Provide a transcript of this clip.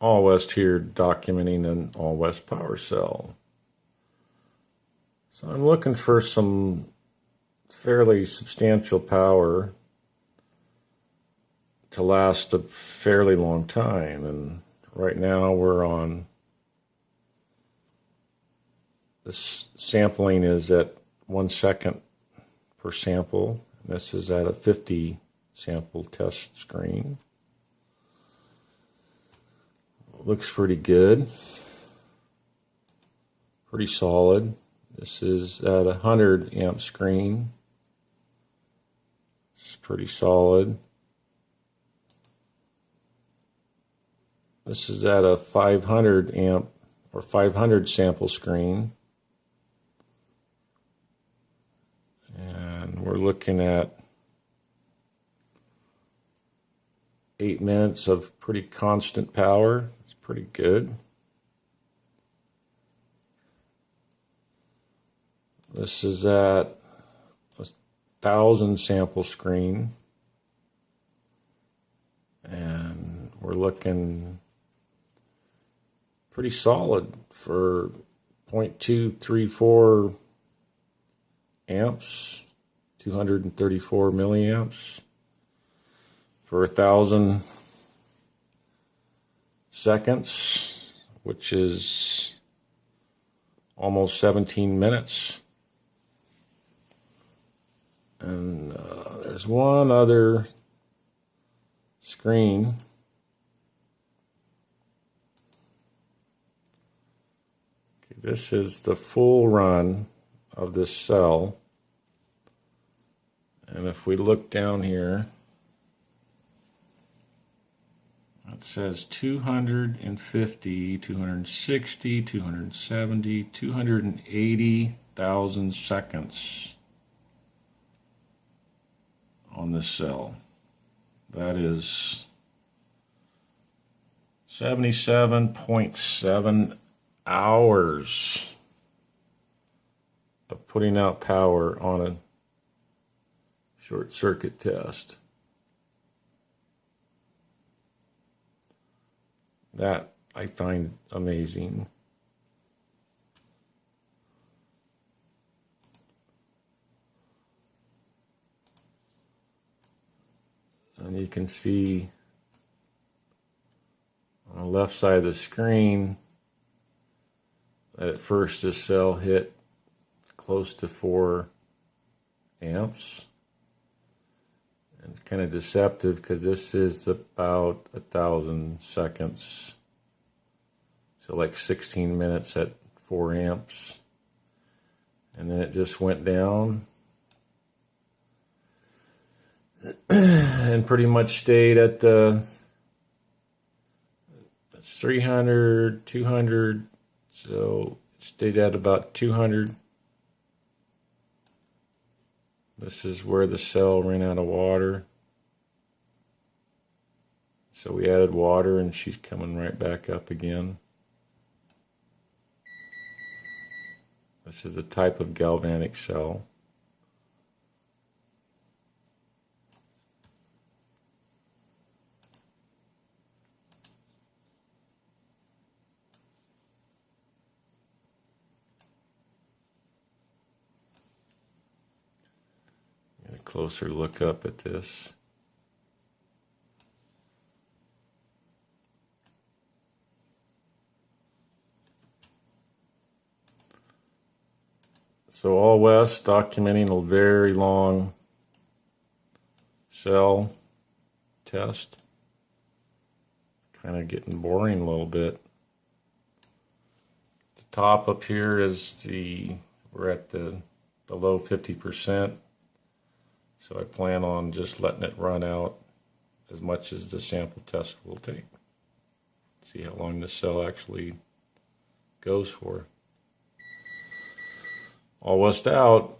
All West here documenting an All West power cell. So I'm looking for some fairly substantial power to last a fairly long time. And right now we're on, this sampling is at one second per sample. This is at a 50 sample test screen. Looks pretty good. Pretty solid. This is at a 100 amp screen. It's pretty solid. This is at a 500 amp or 500 sample screen. And we're looking at eight minutes of pretty constant power pretty good. This is at a thousand sample screen. And we're looking pretty solid for 0.234 amps, 234 milliamps for a thousand seconds, which is almost 17 minutes. And uh, there's one other screen. Okay, this is the full run of this cell. And if we look down here, It says 250, 260, 270, 280,000 seconds on this cell. That is 77.7 hours of putting out power on a short circuit test. That I find amazing. And you can see on the left side of the screen that at first this cell hit close to 4 amps. It's kind of deceptive because this is about a thousand seconds. So like 16 minutes at 4 amps. And then it just went down. and pretty much stayed at the 300, 200. So it stayed at about 200 This is where the cell ran out of water. So we added water and she's coming right back up again. This is a type of galvanic cell. Closer look up at this. So all west documenting a very long cell test. Kind of getting boring a little bit. The top up here is the, we're at the below 50%. So I plan on just letting it run out as much as the sample test will take. See how long this cell actually goes for. All west out.